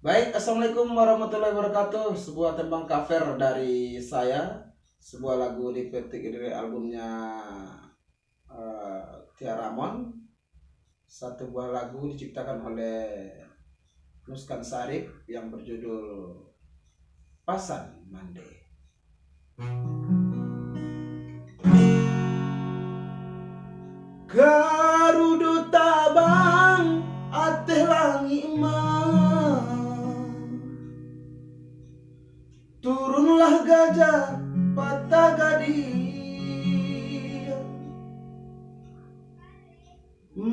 Baik, Assalamualaikum warahmatullahi wabarakatuh. Sebuah tembang cover dari saya. Sebuah lagu dipetik dari albumnya uh, Tia Ramon. Satu buah lagu diciptakan oleh Nuskan Sarif Yang berjudul Pasan Mande. Garudu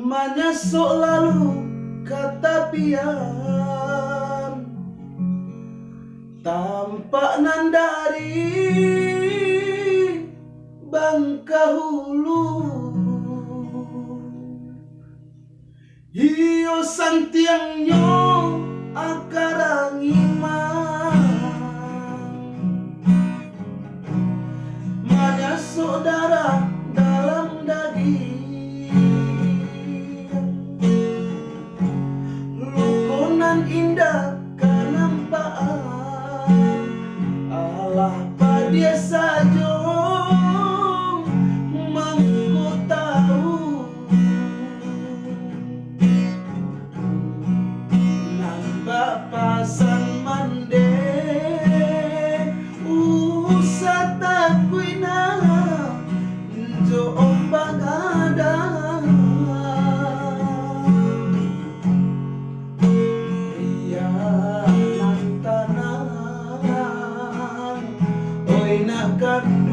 Menyesok lalu kata pian. Tampak nandari bangka hulu. Hiyo santiangnya saudara coba kadang Rianan tanah Oi nakan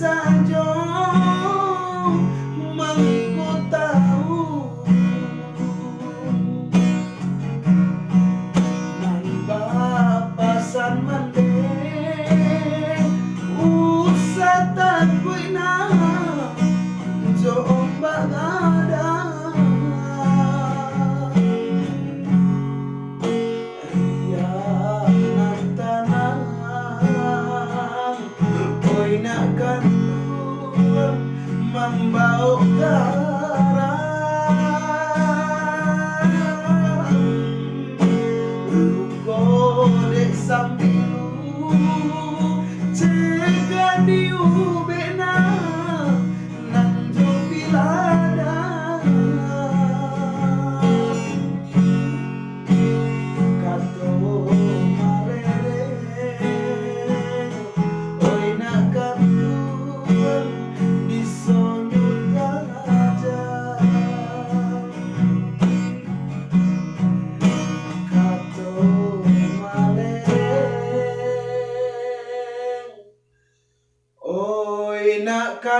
sun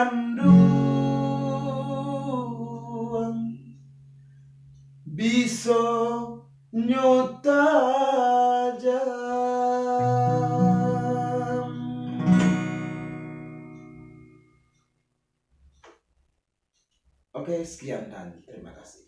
kandung bisa nyota jam. Oke sekian dan. Terima kasih